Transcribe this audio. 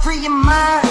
Free your mind.